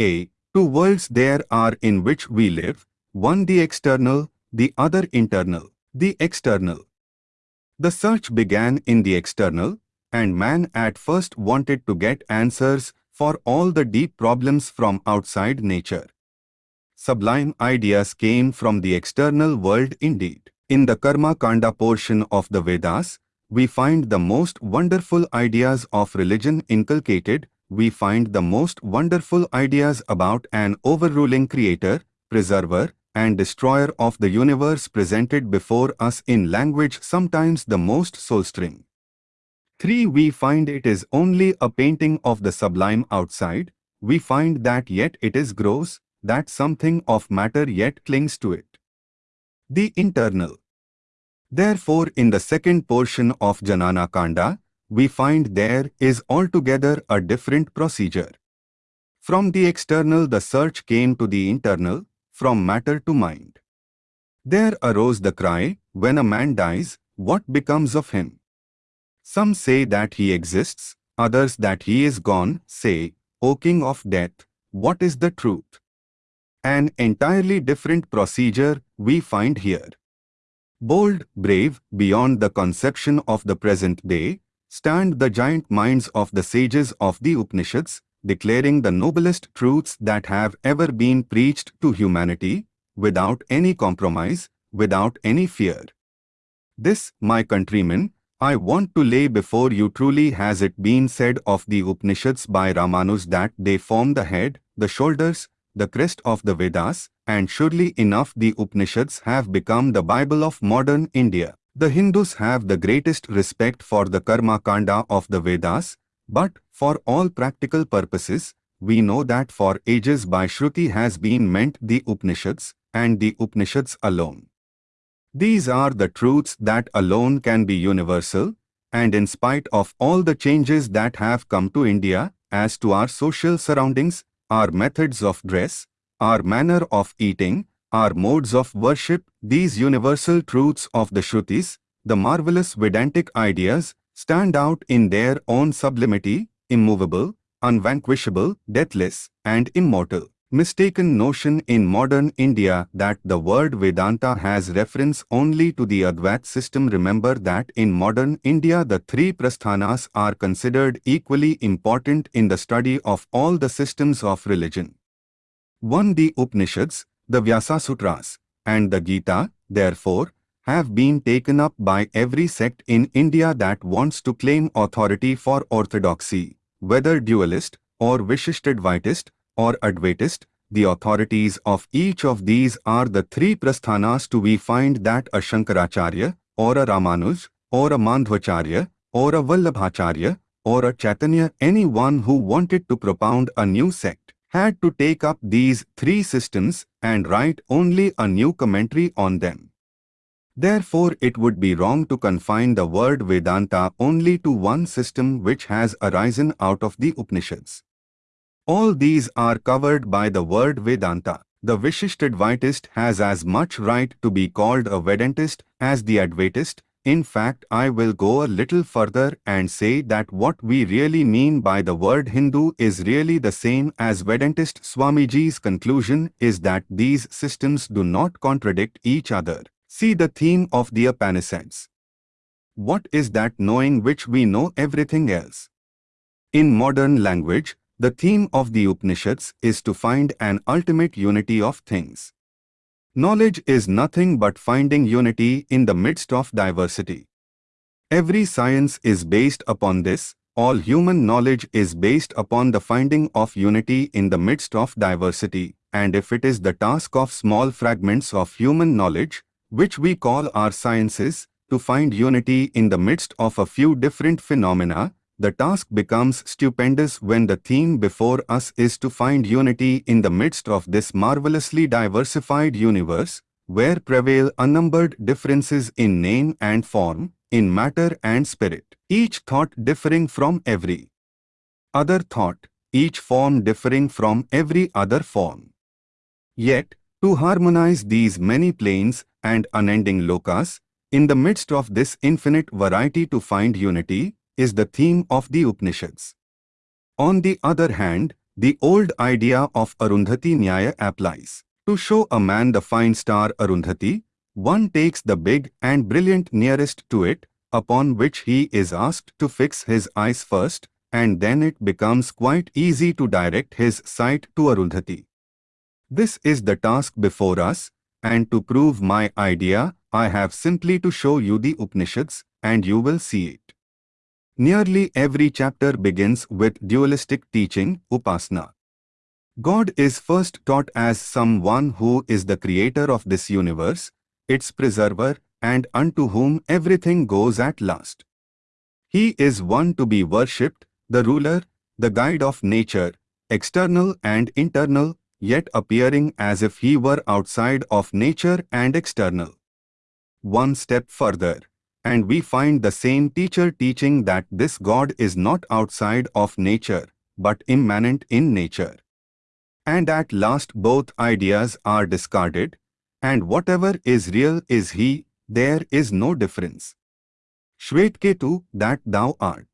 A. Two worlds there are in which we live, one the external, the other internal. The external. The search began in the external, and man at first wanted to get answers for all the deep problems from outside nature. Sublime ideas came from the external world indeed. In the Karma Kanda portion of the Vedas, we find the most wonderful ideas of religion inculcated, we find the most wonderful ideas about an overruling creator, preserver, and destroyer of the universe presented before us in language sometimes the most soul-stirring. 3. We find it is only a painting of the sublime outside, we find that yet it is gross, that something of matter yet clings to it. The internal. Therefore in the second portion of Jnana Kanda, we find there is altogether a different procedure. From the external the search came to the internal, from matter to mind. There arose the cry, when a man dies, what becomes of him? Some say that he exists, others that he is gone, say, O king of death, what is the truth? An entirely different procedure we find here. Bold, brave, beyond the conception of the present day, stand the giant minds of the sages of the Upanishads, declaring the noblest truths that have ever been preached to humanity, without any compromise, without any fear. This, my countrymen, I want to lay before you truly has it been said of the Upanishads by Ramanuj that they form the head, the shoulders, the crest of the Vedas, and surely enough the Upanishads have become the Bible of modern India. The Hindus have the greatest respect for the Karma Kanda of the Vedas, but, for all practical purposes, we know that for ages by Shruti has been meant the Upanishads, and the Upanishads alone. These are the truths that alone can be universal, and in spite of all the changes that have come to India, as to our social surroundings, our methods of dress, our manner of eating, our modes of worship, these universal truths of the Shrutis, the marvelous Vedantic ideas, stand out in their own sublimity, immovable, unvanquishable, deathless, and immortal. Mistaken notion in modern India that the word Vedanta has reference only to the Advait system remember that in modern India the three prasthanas are considered equally important in the study of all the systems of religion. 1. The Upanishads, the Vyasa Sutras, and the Gita, therefore, have been taken up by every sect in India that wants to claim authority for orthodoxy, whether dualist or Vishishtadvaitist or Advaitist, the authorities of each of these are the three prasthanas to we find that a Shankaracharya, or a Ramanuj, or a Madhvacharya, or a Vallabhacharya, or a Chaitanya anyone who wanted to propound a new sect had to take up these three systems and write only a new commentary on them. Therefore, it would be wrong to confine the word Vedanta only to one system which has arisen out of the Upanishads. All these are covered by the word Vedanta. The Vishishtadvaitist has as much right to be called a Vedantist as the Advaitist. In fact, I will go a little further and say that what we really mean by the word Hindu is really the same as Vedantist. Swamiji's conclusion is that these systems do not contradict each other. See the theme of the Upanishads. What is that knowing which we know everything else? In modern language, the theme of the Upanishads is to find an ultimate unity of things. Knowledge is nothing but finding unity in the midst of diversity. Every science is based upon this, all human knowledge is based upon the finding of unity in the midst of diversity, and if it is the task of small fragments of human knowledge, which we call our sciences, to find unity in the midst of a few different phenomena, the task becomes stupendous when the theme before us is to find unity in the midst of this marvelously diversified universe, where prevail unnumbered differences in name and form, in matter and spirit, each thought differing from every other thought, each form differing from every other form. Yet, to harmonize these many planes and unending lokas, in the midst of this infinite variety to find unity, is the theme of the Upanishads. On the other hand, the old idea of Arundhati Nyaya applies. To show a man the fine star Arundhati, one takes the big and brilliant nearest to it, upon which he is asked to fix his eyes first, and then it becomes quite easy to direct his sight to Arundhati. This is the task before us, and to prove my idea, I have simply to show you the Upanishads, and you will see it. Nearly every chapter begins with dualistic teaching, Upasana. God is first taught as someone who is the creator of this universe, its preserver, and unto whom everything goes at last. He is one to be worshipped, the ruler, the guide of nature, external and internal, yet appearing as if he were outside of nature and external. One step further, and we find the same teacher teaching that this God is not outside of nature, but immanent in nature. And at last both ideas are discarded, and whatever is real is He, there is no difference. Shvetketu, that thou art.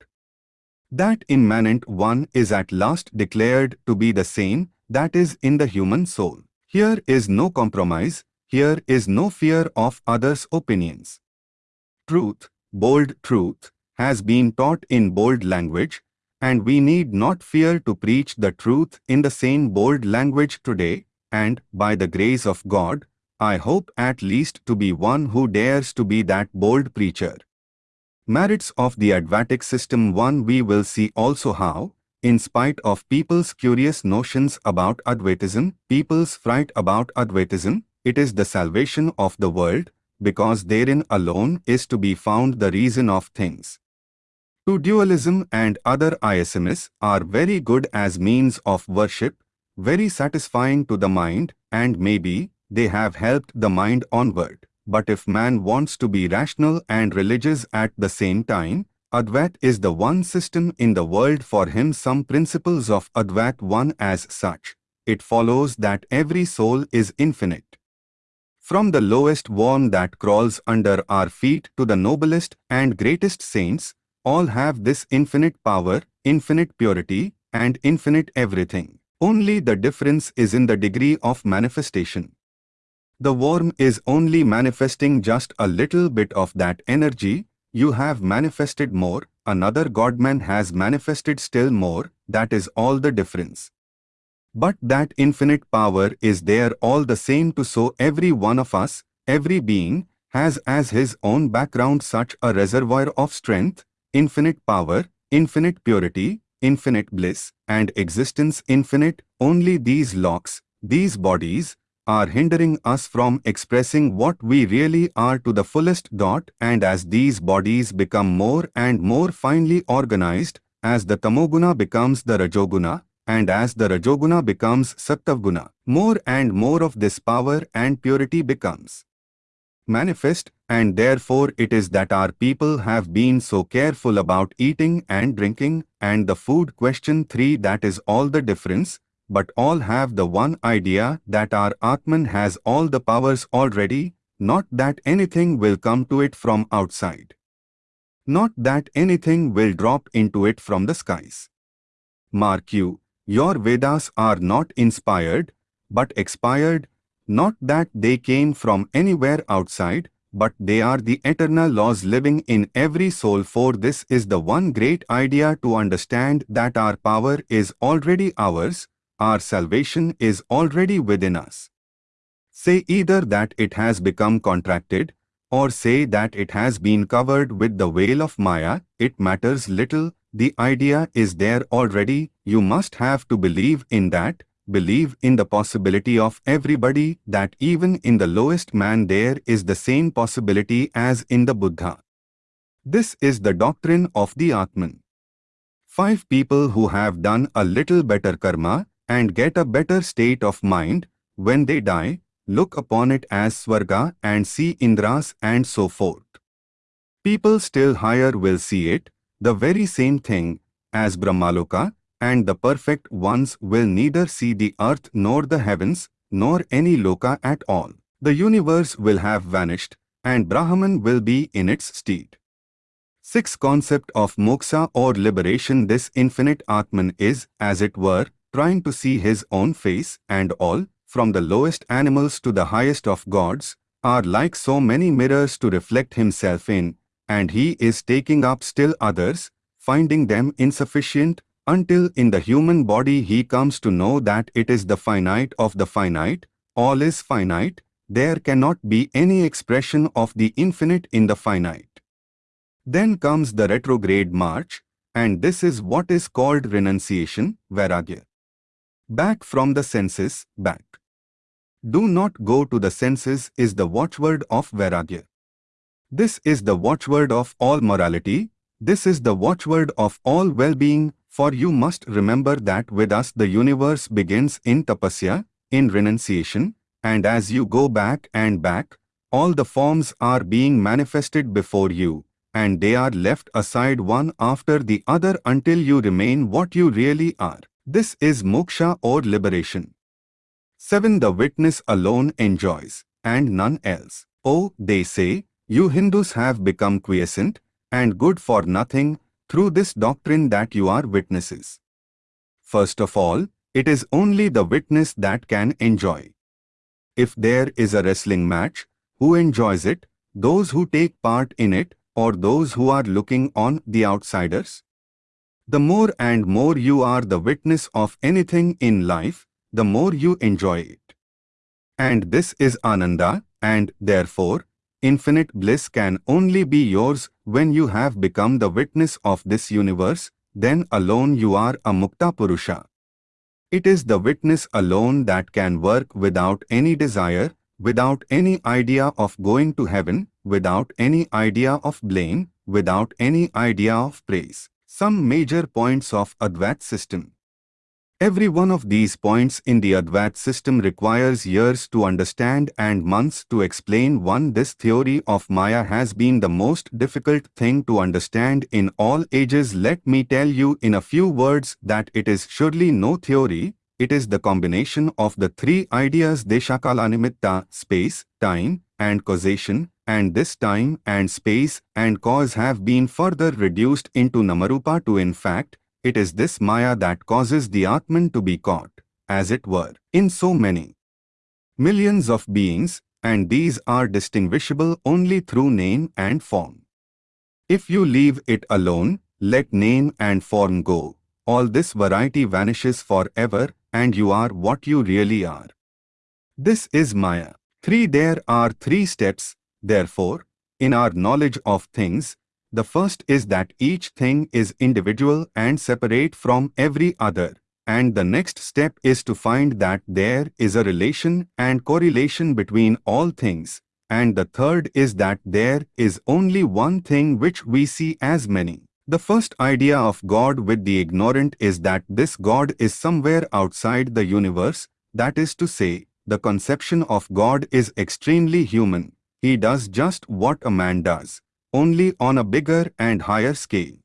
That immanent one is at last declared to be the same that is in the human soul. Here is no compromise, here is no fear of others' opinions truth, bold truth, has been taught in bold language, and we need not fear to preach the truth in the same bold language today, and, by the grace of God, I hope at least to be one who dares to be that bold preacher. Merits of the Advaitic system 1 We will see also how, in spite of people's curious notions about Advaitism, people's fright about Advaitism, it is the salvation of the world, because therein alone is to be found the reason of things. To dualism and other isms are very good as means of worship, very satisfying to the mind, and maybe they have helped the mind onward. But if man wants to be rational and religious at the same time, Advait is the one system in the world for him some principles of Advait one as such. It follows that every soul is infinite. From the lowest worm that crawls under our feet to the noblest and greatest saints, all have this infinite power, infinite purity, and infinite everything. Only the difference is in the degree of manifestation. The worm is only manifesting just a little bit of that energy, you have manifested more, another Godman has manifested still more, that is all the difference. But that infinite power is there all the same to so every one of us, every being, has as his own background such a reservoir of strength, infinite power, infinite purity, infinite bliss, and existence infinite, only these locks, these bodies, are hindering us from expressing what we really are to the fullest dot. And as these bodies become more and more finely organized, as the tamoguna becomes the rajoguna, and as the Rajoguna becomes Sattavguna, more and more of this power and purity becomes manifest and therefore it is that our people have been so careful about eating and drinking and the food question 3 that is all the difference but all have the one idea that our Atman has all the powers already, not that anything will come to it from outside. Not that anything will drop into it from the skies. Mark you, your Vedas are not inspired, but expired, not that they came from anywhere outside, but they are the eternal laws living in every soul for this is the one great idea to understand that our power is already ours, our salvation is already within us. Say either that it has become contracted, or say that it has been covered with the veil of Maya, it matters little, the idea is there already, you must have to believe in that, believe in the possibility of everybody that even in the lowest man there is the same possibility as in the Buddha. This is the doctrine of the Atman. Five people who have done a little better karma and get a better state of mind, when they die, look upon it as Swarga and see Indras and so forth. People still higher will see it, the very same thing as Brahmaloka, and the perfect ones will neither see the earth nor the heavens, nor any loka at all. The universe will have vanished, and Brahman will be in its stead. Sixth concept of moksha or liberation This infinite Atman is, as it were, trying to see his own face, and all, from the lowest animals to the highest of gods, are like so many mirrors to reflect himself in, and he is taking up still others, finding them insufficient, until in the human body he comes to know that it is the finite of the finite, all is finite, there cannot be any expression of the infinite in the finite. Then comes the retrograde march, and this is what is called renunciation, vairagya. Back from the senses, back. Do not go to the senses is the watchword of vairagya. This is the watchword of all morality, this is the watchword of all well-being, for you must remember that with us the universe begins in tapasya, in renunciation, and as you go back and back, all the forms are being manifested before you, and they are left aside one after the other until you remain what you really are. This is moksha or liberation. 7. The witness alone enjoys, and none else. Oh, they say, you Hindus have become quiescent and good for nothing through this doctrine that you are witnesses. First of all, it is only the witness that can enjoy. If there is a wrestling match, who enjoys it? Those who take part in it or those who are looking on the outsiders? The more and more you are the witness of anything in life, the more you enjoy it. And this is Ananda, and therefore, Infinite bliss can only be yours when you have become the witness of this universe, then alone you are a Mukta Purusha. It is the witness alone that can work without any desire, without any idea of going to heaven, without any idea of blame, without any idea of praise. Some major points of Advait system. Every one of these points in the Advait system requires years to understand and months to explain one. This theory of Maya has been the most difficult thing to understand in all ages. Let me tell you in a few words that it is surely no theory, it is the combination of the three ideas Deshakalanimitta, space, time, and causation, and this time and space and cause have been further reduced into Namarupa to in fact, it is this Maya that causes the Atman to be caught, as it were, in so many millions of beings, and these are distinguishable only through name and form. If you leave it alone, let name and form go, all this variety vanishes forever and you are what you really are. This is Maya. 3. There are three steps, therefore, in our knowledge of things, the first is that each thing is individual and separate from every other. And the next step is to find that there is a relation and correlation between all things. And the third is that there is only one thing which we see as many. The first idea of God with the ignorant is that this God is somewhere outside the universe, that is to say, the conception of God is extremely human. He does just what a man does only on a bigger and higher scale.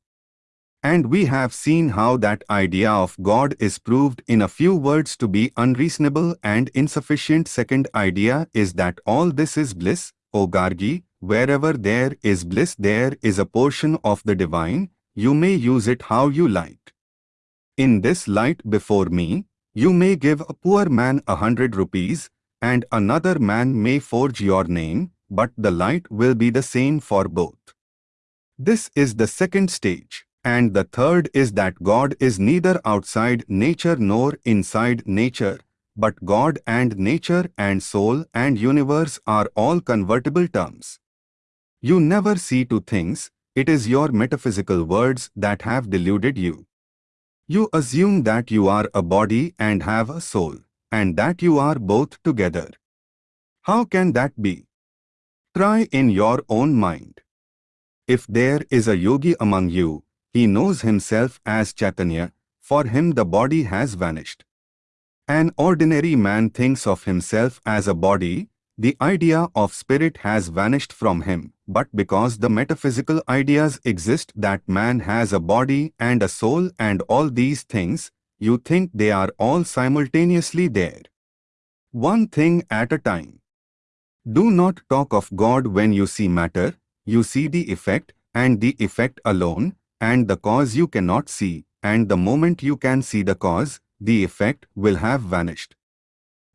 And we have seen how that idea of God is proved in a few words to be unreasonable and insufficient. Second idea is that all this is bliss, O Gargi, wherever there is bliss there is a portion of the divine, you may use it how you like. In this light before me, you may give a poor man a hundred rupees, and another man may forge your name, but the light will be the same for both. This is the second stage. And the third is that God is neither outside nature nor inside nature, but God and nature and soul and universe are all convertible terms. You never see two things, it is your metaphysical words that have deluded you. You assume that you are a body and have a soul, and that you are both together. How can that be? Try in your own mind. If there is a yogi among you, he knows himself as Chaitanya, for him the body has vanished. An ordinary man thinks of himself as a body, the idea of spirit has vanished from him, but because the metaphysical ideas exist that man has a body and a soul and all these things, you think they are all simultaneously there. One thing at a time. Do not talk of God when you see matter, you see the effect, and the effect alone, and the cause you cannot see, and the moment you can see the cause, the effect will have vanished.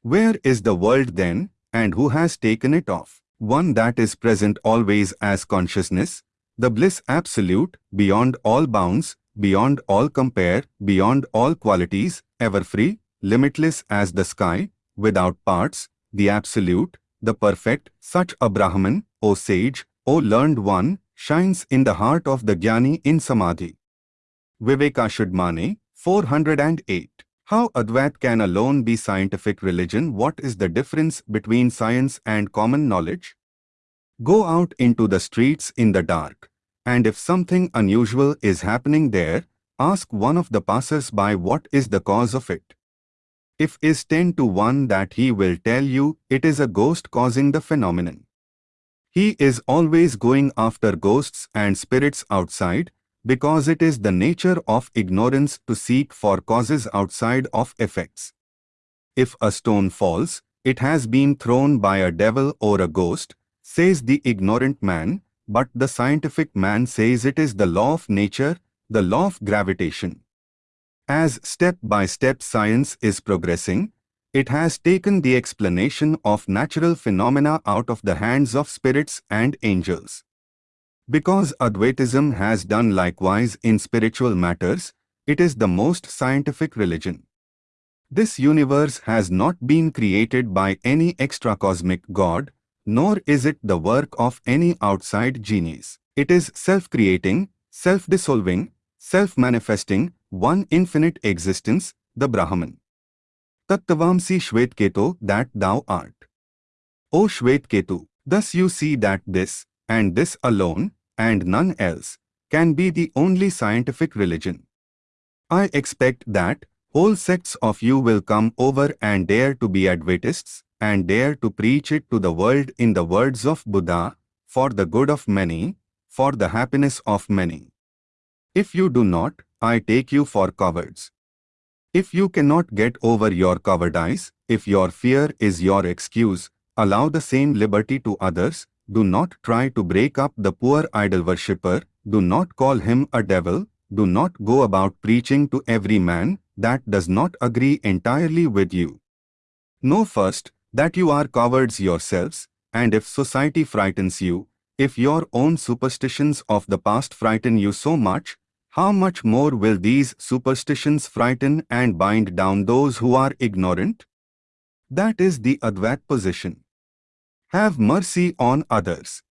Where is the world then, and who has taken it off? One that is present always as consciousness, the bliss absolute, beyond all bounds, beyond all compare, beyond all qualities, ever free, limitless as the sky, without parts, the absolute, the perfect, such a Brahman, O sage, O learned one, shines in the heart of the Jnani in Samadhi. Vivekachudamani, 408. How Advait can alone be scientific religion? What is the difference between science and common knowledge? Go out into the streets in the dark, and if something unusual is happening there, ask one of the passers-by what is the cause of it. If is 10 to 1 that he will tell you it is a ghost causing the phenomenon. He is always going after ghosts and spirits outside because it is the nature of ignorance to seek for causes outside of effects. If a stone falls, it has been thrown by a devil or a ghost, says the ignorant man, but the scientific man says it is the law of nature, the law of gravitation. As step by step science is progressing, it has taken the explanation of natural phenomena out of the hands of spirits and angels. Because Advaitism has done likewise in spiritual matters, it is the most scientific religion. This universe has not been created by any extra-cosmic god, nor is it the work of any outside genius. It is self-creating, self-dissolving, self-manifesting, one infinite existence, the Brahman. Tattavamsi that thou art. O Shvetketu, thus you see that this, and this alone, and none else, can be the only scientific religion. I expect that whole sects of you will come over and dare to be Advaitists, and dare to preach it to the world in the words of Buddha, for the good of many, for the happiness of many. If you do not, I take you for cowards. If you cannot get over your cowardice, if your fear is your excuse, allow the same liberty to others, do not try to break up the poor idol worshipper, do not call him a devil, do not go about preaching to every man that does not agree entirely with you. Know first that you are cowards yourselves, and if society frightens you, if your own superstitions of the past frighten you so much, how much more will these superstitions frighten and bind down those who are ignorant? That is the Advait position. Have mercy on others.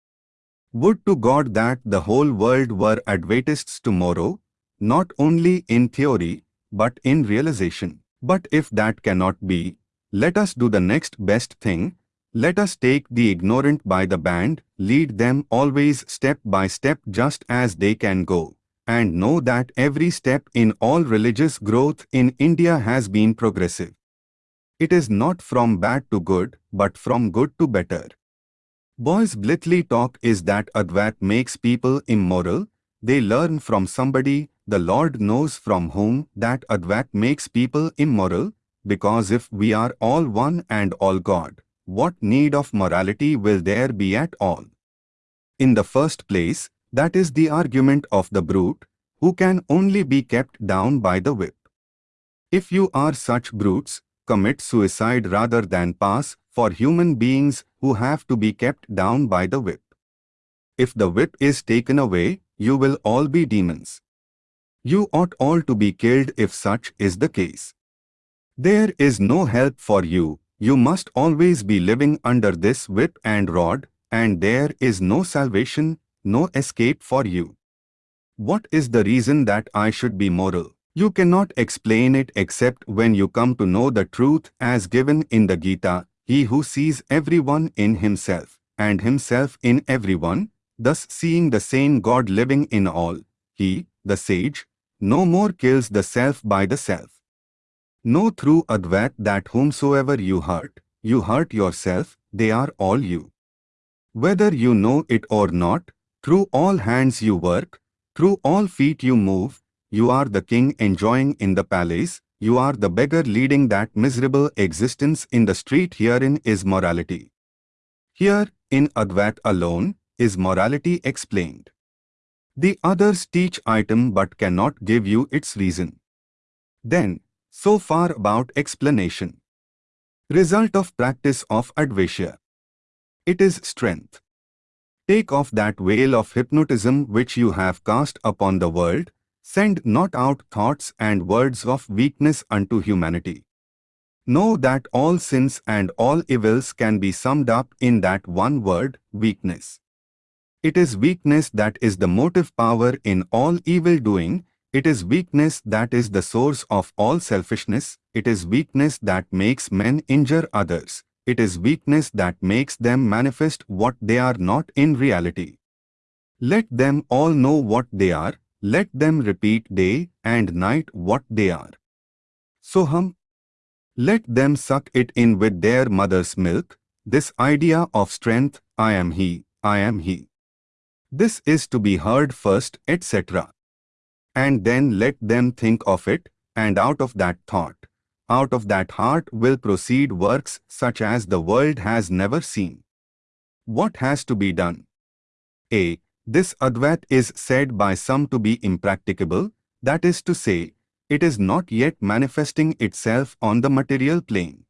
Would to God that the whole world were Advaitists tomorrow, not only in theory, but in realization. But if that cannot be, let us do the next best thing. Let us take the ignorant by the band, lead them always step by step just as they can go and know that every step in all religious growth in India has been progressive. It is not from bad to good, but from good to better. Boys' blithely talk is that Advait makes people immoral. They learn from somebody, the Lord knows from whom, that Advait makes people immoral, because if we are all one and all God, what need of morality will there be at all? In the first place, that is the argument of the brute, who can only be kept down by the whip. If you are such brutes, commit suicide rather than pass for human beings who have to be kept down by the whip. If the whip is taken away, you will all be demons. You ought all to be killed if such is the case. There is no help for you, you must always be living under this whip and rod, and there is no salvation, no escape for you. What is the reason that I should be moral? You cannot explain it except when you come to know the truth as given in the Gita, he who sees everyone in himself, and himself in everyone, thus seeing the same God living in all, he, the sage, no more kills the self by the self. Know through Advait that whomsoever you hurt, you hurt yourself, they are all you. Whether you know it or not, through all hands you work, through all feet you move, you are the king enjoying in the palace, you are the beggar leading that miserable existence in the street herein is morality. Here, in Advait alone, is morality explained. The others teach item but cannot give you its reason. Then, So far about explanation. Result of practice of Advaita. It is strength. Take off that veil of hypnotism which you have cast upon the world, send not out thoughts and words of weakness unto humanity. Know that all sins and all evils can be summed up in that one word, weakness. It is weakness that is the motive power in all evil doing, it is weakness that is the source of all selfishness, it is weakness that makes men injure others, it is weakness that makes them manifest what they are not in reality. Let them all know what they are, let them repeat day and night what they are. Soham, let them suck it in with their mother's milk, this idea of strength, I am he, I am he. This is to be heard first, etc. And then let them think of it, and out of that thought, out of that heart will proceed works such as the world has never seen. What has to be done? A. This Advait is said by some to be impracticable, that is to say, it is not yet manifesting itself on the material plane.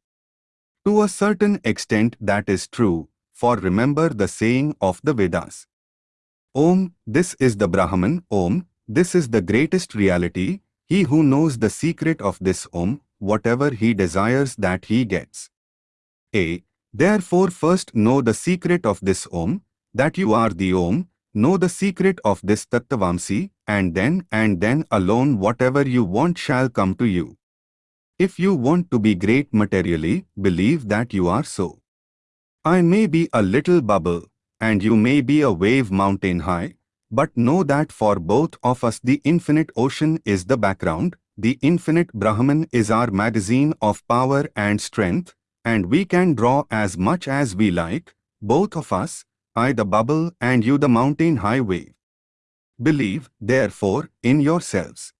To a certain extent that is true, for remember the saying of the Vedas. Om, this is the Brahman, Om, this is the greatest reality, he who knows the secret of this Om, whatever he desires that he gets. A. Therefore first know the secret of this Om, that you are the Om, know the secret of this Tattvamsi, and then and then alone whatever you want shall come to you. If you want to be great materially, believe that you are so. I may be a little bubble, and you may be a wave mountain high, but know that for both of us the infinite ocean is the background, the infinite Brahman is our magazine of power and strength, and we can draw as much as we like, both of us, I the bubble and you the mountain high wave. Believe, therefore, in yourselves.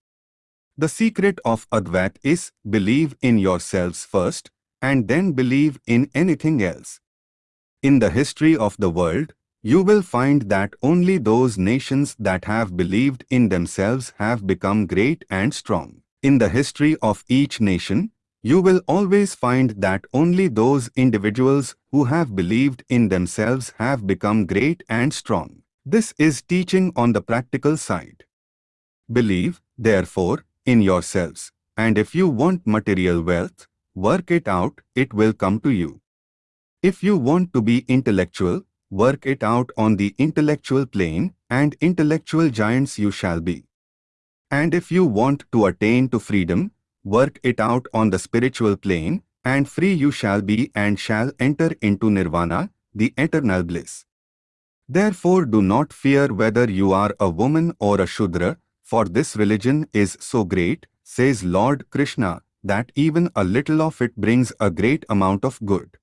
The secret of Advait is believe in yourselves first and then believe in anything else. In the history of the world, you will find that only those nations that have believed in themselves have become great and strong. In the history of each nation, you will always find that only those individuals who have believed in themselves have become great and strong. This is teaching on the practical side. Believe, therefore, in yourselves, and if you want material wealth, work it out, it will come to you. If you want to be intellectual, work it out on the intellectual plane, and intellectual giants you shall be. And if you want to attain to freedom, work it out on the spiritual plane, and free you shall be and shall enter into nirvana, the eternal bliss. Therefore do not fear whether you are a woman or a Shudra, for this religion is so great, says Lord Krishna, that even a little of it brings a great amount of good.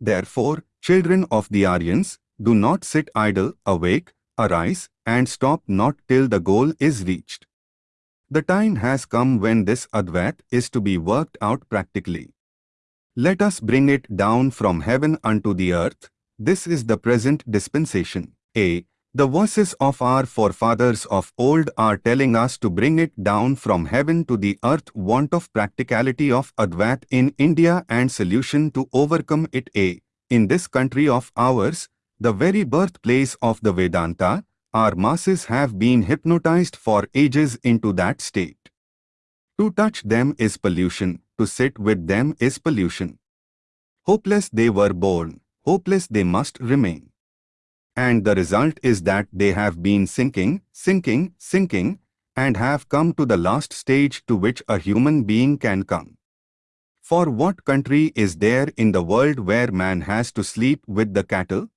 Therefore, children of the Aryans, do not sit idle, awake, arise, and stop not till the goal is reached. The time has come when this Advait is to be worked out practically. Let us bring it down from heaven unto the earth, this is the present dispensation. A. The voices of our forefathers of old are telling us to bring it down from heaven to the earth want of practicality of Advait in India and solution to overcome it. A. In this country of ours, the very birthplace of the Vedanta, our masses have been hypnotized for ages into that state. To touch them is pollution, to sit with them is pollution. Hopeless they were born, hopeless they must remain. And the result is that they have been sinking, sinking, sinking, and have come to the last stage to which a human being can come. For what country is there in the world where man has to sleep with the cattle?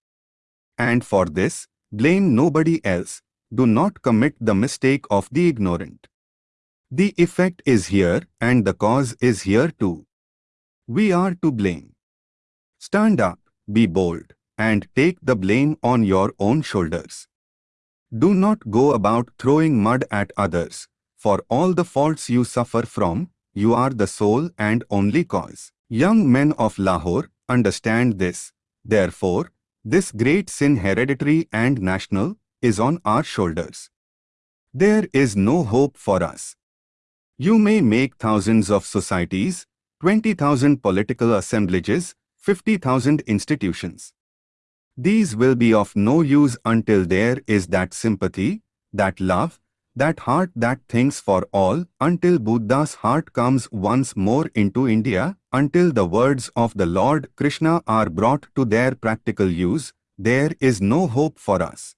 And for this, blame nobody else, do not commit the mistake of the ignorant. The effect is here and the cause is here too. We are to blame. Stand up, be bold, and take the blame on your own shoulders. Do not go about throwing mud at others. For all the faults you suffer from, you are the sole and only cause. Young men of Lahore, understand this. Therefore, this great sin hereditary and national is on our shoulders. There is no hope for us. You may make thousands of societies, 20,000 political assemblages, 50,000 institutions. These will be of no use until there is that sympathy, that love, that heart that thinks for all, until Buddha's heart comes once more into India, until the words of the Lord Krishna are brought to their practical use, there is no hope for us.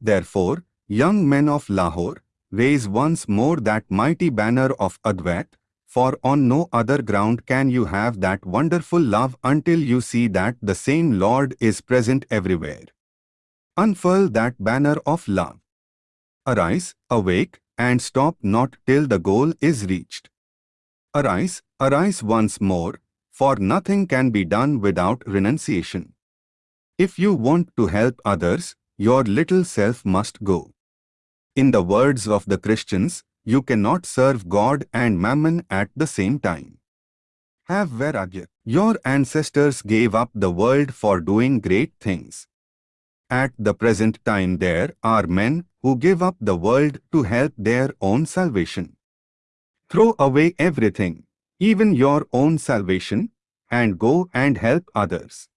Therefore, young men of Lahore, raise once more that mighty banner of Advait, for on no other ground can you have that wonderful love until you see that the same Lord is present everywhere. Unfurl that banner of love. Arise, awake, and stop not till the goal is reached. Arise, arise once more, for nothing can be done without renunciation. If you want to help others, your little self must go. In the words of the Christians, you cannot serve God and mammon at the same time. Have Vairagya. Your ancestors gave up the world for doing great things. At the present time there are men who give up the world to help their own salvation. Throw away everything, even your own salvation, and go and help others.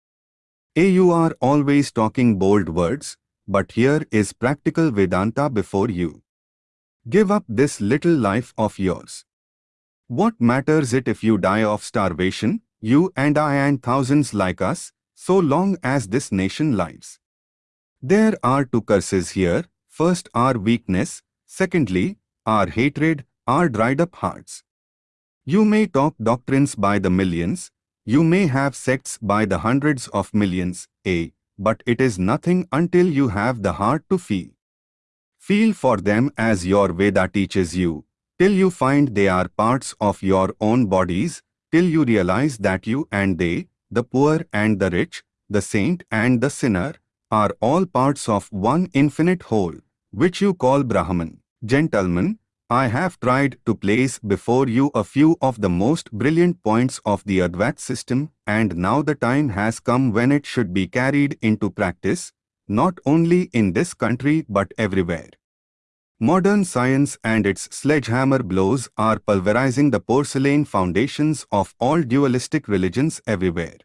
A you are always talking bold words, but here is practical Vedanta before you. Give up this little life of yours. What matters it if you die of starvation, you and I and thousands like us, so long as this nation lives? There are two curses here, first our weakness, secondly, our hatred, our dried up hearts. You may talk doctrines by the millions, you may have sects by the hundreds of millions, a, but it is nothing until you have the heart to feel. Feel for them as your Veda teaches you, till you find they are parts of your own bodies, till you realize that you and they, the poor and the rich, the saint and the sinner, are all parts of one infinite whole, which you call Brahman. Gentlemen, I have tried to place before you a few of the most brilliant points of the Advait system and now the time has come when it should be carried into practice, not only in this country but everywhere. Modern science and its sledgehammer blows are pulverizing the porcelain foundations of all dualistic religions everywhere.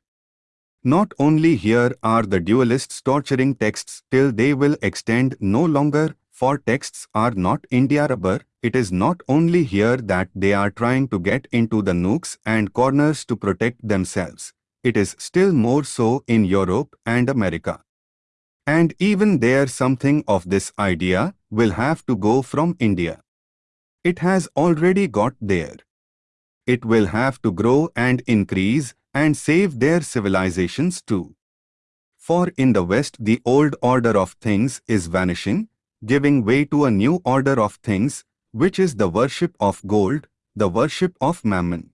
Not only here are the dualists torturing texts till they will extend no longer, for texts are not India rubber, it is not only here that they are trying to get into the nooks and corners to protect themselves. It is still more so in Europe and America. And even there something of this idea will have to go from India. It has already got there. It will have to grow and increase and save their civilizations too. For in the West the old order of things is vanishing, giving way to a new order of things, which is the worship of gold, the worship of mammon.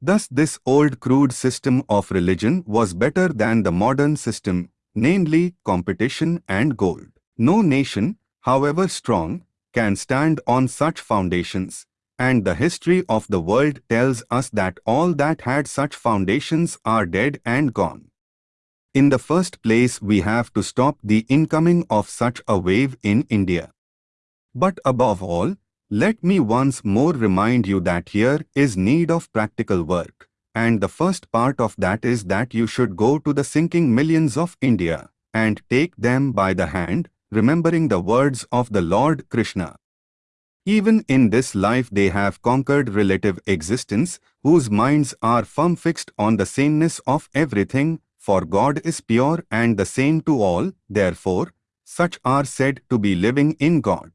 Thus this old crude system of religion was better than the modern system, namely competition and gold. No nation, however strong, can stand on such foundations, and the history of the world tells us that all that had such foundations are dead and gone. In the first place we have to stop the incoming of such a wave in India. But above all, let me once more remind you that here is need of practical work, and the first part of that is that you should go to the sinking millions of India and take them by the hand, remembering the words of the Lord Krishna. Even in this life they have conquered relative existence, whose minds are firm fixed on the sameness of everything, for God is pure and the same to all, therefore, such are said to be living in God.